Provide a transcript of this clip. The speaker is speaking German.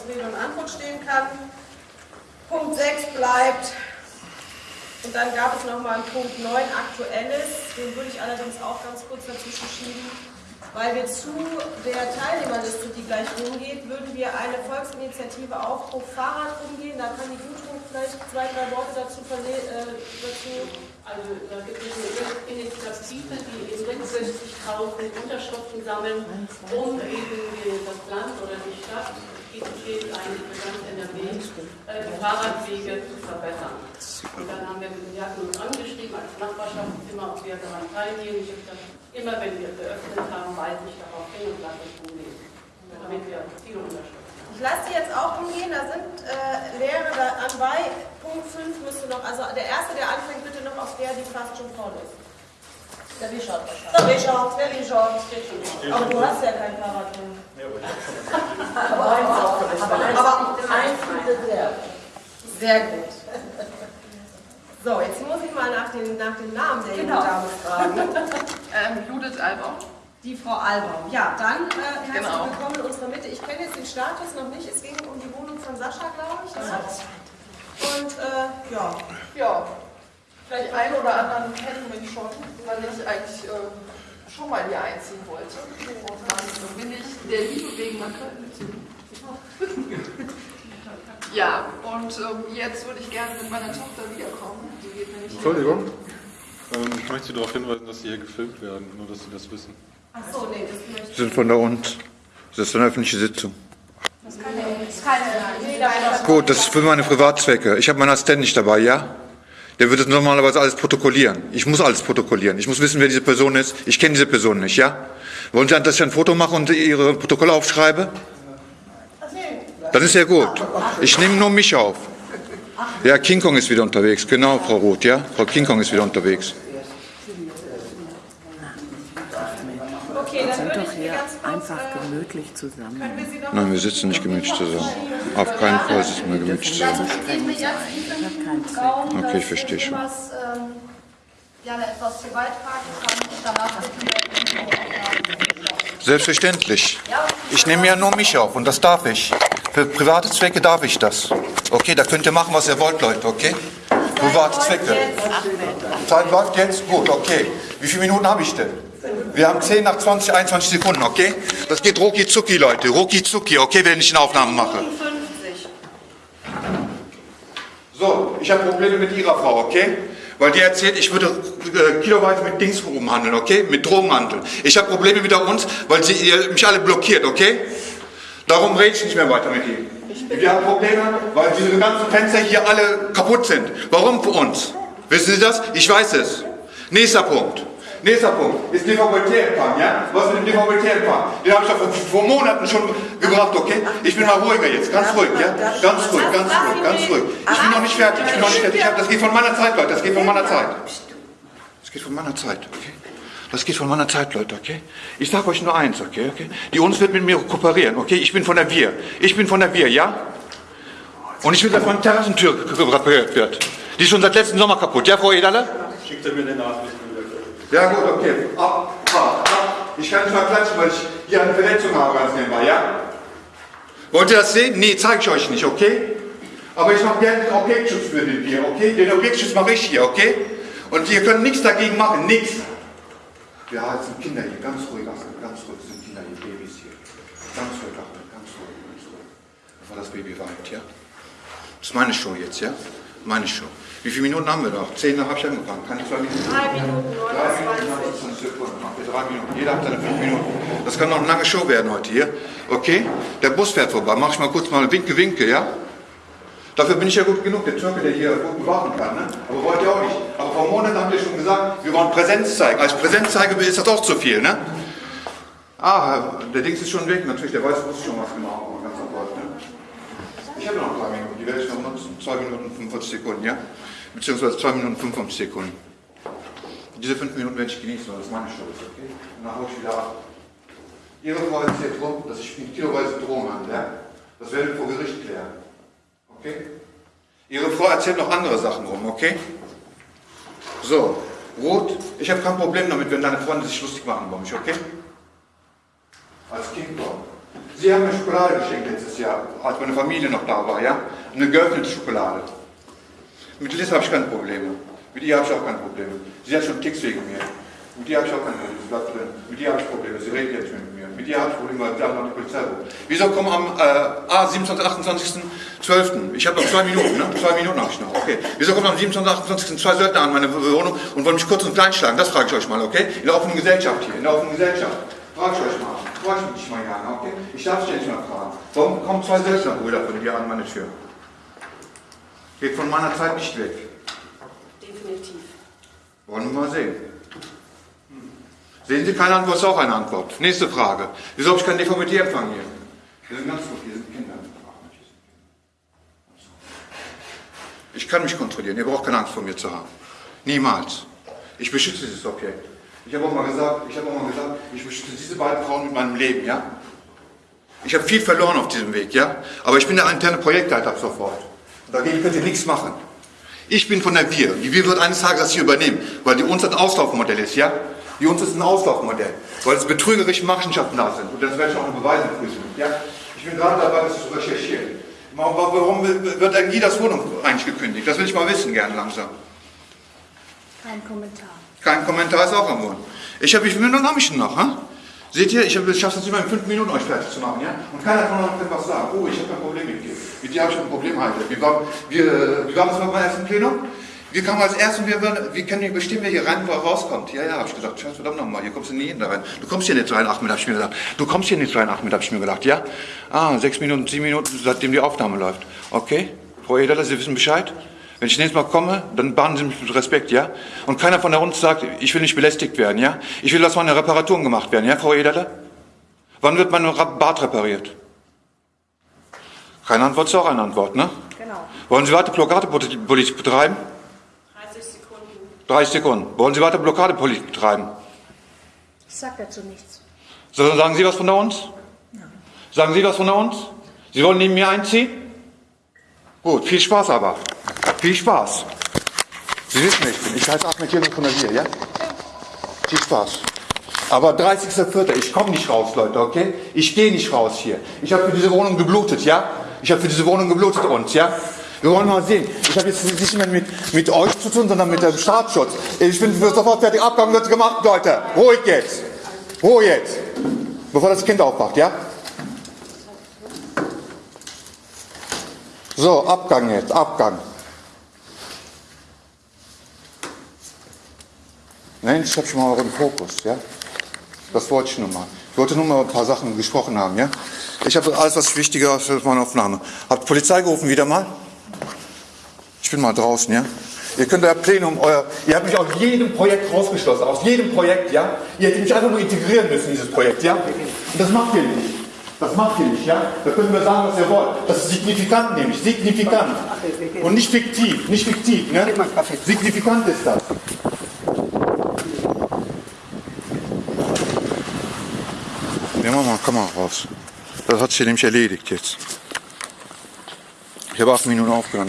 uns Rede und Antwort stehen kann. Punkt 6 bleibt. Und dann gab es nochmal einen Punkt 9, Aktuelles. Den würde ich allerdings auch ganz kurz dazwischen schieben. Weil wir zu der Teilnehmerliste, die gleich rumgeht, würden wir eine Volksinitiative Aufbruch Fahrrad umgehen. Da kann die Gudrun vielleicht zwei, drei Worte dazu, äh, dazu also da gibt es eine Initiative, die eben 66.000 Unterschriften sammeln, um eben das Land oder die Stadt, steht eigentlich für ganz NRW, äh, die Fahrradwege zu verbessern. Und dann haben wir, wir hatten uns angeschrieben als Nachbarschaft immer, ob wir daran teilnehmen. Ich habe gesagt, immer wenn wir geöffnet haben, weise ich darauf hin und lasse es umgehen, damit wir viele haben. Ich lasse die jetzt auch umgehen, da sind äh, Lehre dabei. Punkt 5 müsste noch, also der erste, der anfängt, bitte noch auf der, die fast schon voll ist. Der Richard. Der Richard, der Richard. Aber du hast ja kein Fahrrad drin. Aber eins auch. Aber eins bietet der. Sehr gut. So, jetzt muss ich mal nach dem, nach dem Namen der jungen Genau. Dame fragen. Ähm, Judith Albaum. Die Frau Albaum. Ja, dann äh, herzlich Genau. willkommen in unserer Mitte. Ich kenne jetzt den Status noch nicht. Es ging um die Wohnung von Sascha, glaube ich. Ne? Und äh, ja, Ja, vielleicht einen oder anderen kennen mich schon, weil ich eigentlich äh, schon mal hier einziehen wollte. Und dann bin ich der Liebe wegen nach Köln gezogen. Ja, und ähm, jetzt würde ich gerne mit meiner Tochter wiederkommen. Die geht nämlich Entschuldigung. Ähm, ich möchte Sie darauf hinweisen, dass Sie hier gefilmt werden, nur dass Sie das wissen. ach so, nee, das möchte Sie sind von da uns. Das ist eine öffentliche Sitzung. Gut, das ist für meine Privatzwecke. Ich habe meinen Assistenten nicht dabei, ja? Der wird es normalerweise alles protokollieren. Ich muss alles protokollieren. Ich muss wissen, wer diese Person ist. Ich kenne diese Person nicht, ja? Wollen Sie, dass ich ein Foto mache und Ihre Protokolle aufschreibe? Dann ist ja gut. Ich nehme nur mich auf. Ja, King Kong ist wieder unterwegs. Genau, Frau Roth, ja? Frau King Kong ist wieder unterwegs. Okay, dann sind doch hier einfach gemütlich zusammen. Nein, wir sitzen nicht gemütlich zusammen. Auf keinen Fall sitzen wir gemütlich zusammen. Okay, ich verstehe schon. ähm, gerne etwas hier beitragen kann und danach bitten wir Selbstverständlich. Ich nehme ja nur mich auf und das darf ich. Für private Zwecke darf ich das. Okay, da könnt ihr machen, was ihr wollt, Leute, okay? Private Zwecke. Zeit läuft jetzt? Gut, okay. Wie viele Minuten habe ich denn? Wir haben 10 nach 20, 21 Sekunden, okay? Das geht rucki zucki, Leute. Rucki zucki, okay, wenn ich eine Aufnahme mache. 50. So, ich habe Probleme mit Ihrer Frau, okay? Weil die erzählt, ich würde äh, mit Dings rumhandeln, okay? Mit Drogenhandel. Ich habe Probleme mit uns, weil sie mich alle blockiert, okay? Darum rede ich nicht mehr weiter mit ihm. Wir haben Probleme, weil diese ganzen Fenster hier alle kaputt sind. Warum für uns? Wissen Sie das? Ich weiß es. Nächster Punkt. Nächster Punkt ist DVB-T-Empfang, ja? Was mit dem DVB-T-Empfang? Den habe ich doch vor, vor Monaten schon gebracht, okay? Ich bin mal ruhiger jetzt, ganz ruhig, ja? Ganz ruhig, ganz ruhig, ganz ruhig. Ich bin noch nicht fertig, ich bin noch nicht fertig. Das geht von meiner Zeit, Leute, das geht von meiner Zeit. Das geht von meiner Zeit, okay? Das geht von meiner Zeit, Leute, okay? Ich sage euch nur eins, okay, okay? Die uns wird mit mir kooperieren, okay? Ich bin von der Wir. Ich bin von der Wir, ja? Und ich will, dass meine Terrassentür repariert wird. Die ist schon seit letzten Sommer kaputt, ja, Frau Ederle? Schickt er mir den Nachricht. Ja gut, okay. Ab, ab, ab. Ich kann nicht mal klatschen, weil ich hier eine Verletzung habe, ganz nebenbei, ja? Wollt ihr das sehen? Nee, zeige ich euch nicht, okay? Aber ich mache gerne den Objektschutz für den hier, okay? Den Objektschutz mache ich hier, okay? Und ihr könnt nichts dagegen machen, nichts. Ja, es sind Kinder hier, ganz ruhig, Achmed, ganz ruhig, es sind Kinder hier, Babys hier. Ganz ruhig, ganz ruhig, ganz ruhig. Bevor das Baby weint, ja? Das ist meine Show jetzt, ja? Meine Show. Wie viele Minuten haben wir noch? Zehn habe ich angefangen. Keine zwei Minuten. Drei Minuten, Drei Minuten, 29. 19 Sekunden. Machen wir drei Minuten. Jeder hat seine fünf Minuten. Das kann noch eine lange Show werden heute hier. Okay? Der Bus fährt vorbei. Mach ich mal kurz mal Winke, Winke, ja? Dafür bin ich ja gut genug, der Türke, der hier gut bewachen kann. Ne? Aber wollt ihr auch nicht. Vor Monaten haben wir schon gesagt, wir wollen Präsenz zeigen. Als Präsenz zeige ist das auch zu viel, ne? Ah, der Dings ist schon weg. Natürlich, der weiß, wusste schon was gemacht. aber Ganz sofort, ne? Ich habe noch drei Minuten. Die werde ich noch nutzen. Zwei Minuten 45 Sekunden, ja? Beziehungsweise zwei Minuten 55 Sekunden. Diese fünf Minuten werde ich genießen, weil das meine Show ist, okay? Und dann hau ich wieder ab. Ihre Frau erzählt rum, dass ich mit kiloweise Drogen handle, ja? Das werden wir vor Gericht klären. Okay? Ihre Frau erzählt noch andere Sachen rum, okay? So, Rot, ich habe kein Problem damit, wenn deine Freunde sich lustig machen über mich, okay? Als Kind doch. Sie haben mir Schokolade geschenkt letztes Jahr, als meine Familie noch da war, ja? Eine geöffnete Schokolade. Mit Liz habe ich keine Probleme. Mit ihr habe ich auch keine Probleme. Sie hat schon Ticks wegen mir. Mit ihr habe ich auch keine Probleme. Sie bleibt drin. Mit ihr habe ich Probleme. Sie redet jetzt mit mir. Mit ihr ich Probleme, weil sie haben noch die Polizei rufen. Wieso kommen am äh, ah, 27., 28., 12. Ich habe noch zwei Minuten, ne? Zwei Minuten habe ich noch. Okay. Wieso kommen am 27., 28. zwei Söldner an meine Wohnung und wollen mich kurz und klein schlagen? Das frage ich euch mal, okay? In der offenen Gesellschaft hier. In der offenen Gesellschaft. Frage ich euch mal. Frage ich mich mal gerne, okay? Ich darf es ja nicht mal fragen. Warum kommen zwei Söldnerbrüder von dir an meine Tür? Geht von meiner Zeit nicht weg. Definitiv. Wollen wir mal sehen. Sehen Sie keine Antwort, ist auch eine Antwort. Nächste Frage. Wieso habe ich keinen DVD-Empfang hier? Hier sind ganz gut, hier sind Kinder. Ich kann mich kontrollieren, ihr braucht keine Angst vor mir zu haben. Niemals. Ich beschütze dieses Objekt. Ich habe auch mal gesagt, ich habe auch mal gesagt, ich beschütze diese beiden Frauen mit meinem Leben, ja? Ich habe viel verloren auf diesem Weg, ja? Aber ich bin der interne Projektleiter ab sofort. Und dagegen könnt ihr nichts machen. Ich bin von der Wir. Die Wir wird eines Tages das hier übernehmen, weil die uns ein Auslaufmodell ist, ja? Die uns ist ein Auslaufmodell, weil es betrügerische Machenschaften da sind. Und das werde ich auch noch beweisen, Prüfung, ja? Ich bin gerade dabei, das zu recherchieren. Warum, wird eigentlich das Wohnung eigentlich gekündigt? Das will ich mal wissen, gerne langsam. Kein Kommentar. Kein Kommentar ist auch am Wohnen. Ich habe, wie viele Minuten habe ich denn noch? Hä? Seht ihr, ich schaffe es nicht mal in fünf Minuten, euch fertig zu machen, ja? Und keiner von euch kann was sagen. Oh, ich habe ein Problem mit dir. Mit dir habe ich ein Problem, Heide. Wie war, wir, wie war das beim ersten Plenum? Wir kamen als erstes und wir, wir können nicht bestimmen, wer hier rein, wo er rauskommt. Ja, ja, habe ich gesagt. Scheiß verdammt nochmal, hier kommst du nie hin da rein. Du kommst hier nicht rein, Ahmed, habe ich mir gedacht. Du kommst hier nicht rein, Ahmed, habe ich mir gedacht, ja? Ah, sechs Minuten, sieben Minuten, seitdem die Aufnahme läuft. Okay, Frau Ederle, Sie wissen Bescheid? Wenn ich nächstes Mal komme, dann bahnen Sie mich mit Respekt, ja? Und keiner von der uns sagt, ich will nicht belästigt werden, ja? Ich will, dass meine Reparaturen gemacht werden, ja, Frau Ederle? Wann wird mein Bad repariert? Keine Antwort ist auch eine Antwort, ne? Genau. Wollen Sie weiter Blockadepolitik betreiben? 30 Sekunden. 30 Sekunden. Wollen Sie weiter Blockadepolitik betreiben? Ich sag dazu nichts. So, sagen Sie was von uns? Sagen Sie was von uns? Sie wollen neben mir einziehen? Gut, viel Spaß aber. Viel Spaß. Sie wissen, ich bin. Ich heiße Ahmed Jürgen von der Wir, ja? Viel Spaß. Aber 30.04. Ich komme nicht raus, Leute, okay? Ich gehe nicht raus hier. Ich habe für diese Wohnung geblutet, ja? Ich habe für diese Wohnung geblutet uns, ja? Wir wollen mal sehen. Ich habe jetzt nicht mehr mit, mit euch zu tun, sondern mit dem Staatsschutz. Ich bin sofort fertig. Abgang wird gemacht, Leute. Ruhig jetzt. Ruhe jetzt. Bevor das Kind aufwacht, ja? So, Abgang jetzt, Abgang. Nein, ich habe schon mal euren Fokus, ja? Das wollte ich nur mal. Ich wollte nur mal ein paar Sachen gesprochen haben, ja? Ich habe alles, was wichtiger ist für meine Aufnahme. Habt Polizei gerufen wieder mal? Ich bin mal draußen, ja? Ihr könnt euer Plenum, euer, ihr habt mich aus jedem Projekt rausgeschlossen, aus jedem Projekt, ja? Ihr hättet mich einfach nur integrieren müssen in dieses Projekt, ja? Und das macht ihr nicht. Das macht ihr nicht, ja? Da könnt ihr sagen, was ihr wollt. Das ist signifikant nämlich, signifikant. Und nicht fiktiv, nicht fiktiv, ne? Signifikant ist das. Ja, mach mal, mal raus. Das hat sich nämlich erledigt jetzt. Ich habe acht Minuten aufgenommen.